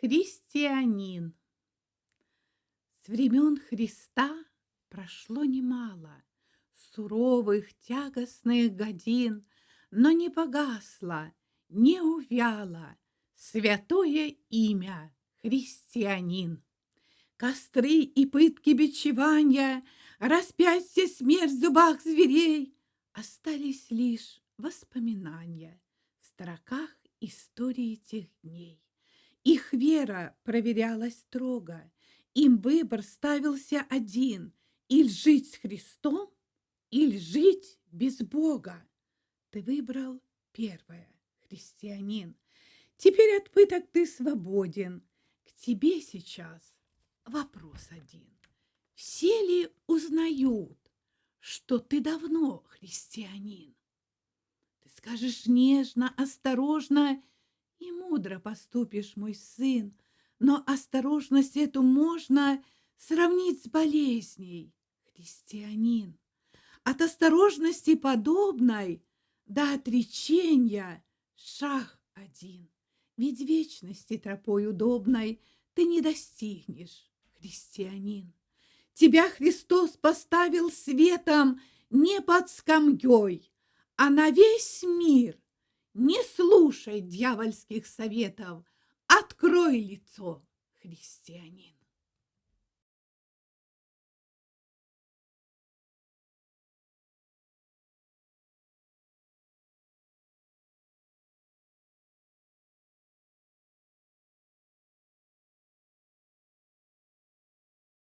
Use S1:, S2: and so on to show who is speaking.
S1: Христианин. С времен Христа прошло немало Суровых, тягостных годин, Но не погасло, не увяло Святое имя христианин. Костры и пытки бичевания, Распятие, смерть в зубах зверей Остались лишь воспоминания В строках истории тех дней. Их вера проверялась строго, им выбор ставился один — или жить с Христом, или жить без Бога. Ты выбрал первое, христианин. Теперь от пыток ты свободен. К тебе сейчас вопрос один. Все ли узнают, что ты давно христианин? Ты скажешь нежно, осторожно и мудро поступишь, мой сын, но осторожность эту можно сравнить с болезней, христианин. От осторожности подобной до отречения шаг один. Ведь вечности тропой удобной ты не достигнешь, христианин. Тебя Христос поставил светом не под скамьей, а на весь мир не слушай дьявольских советов, открой лицо, христианин.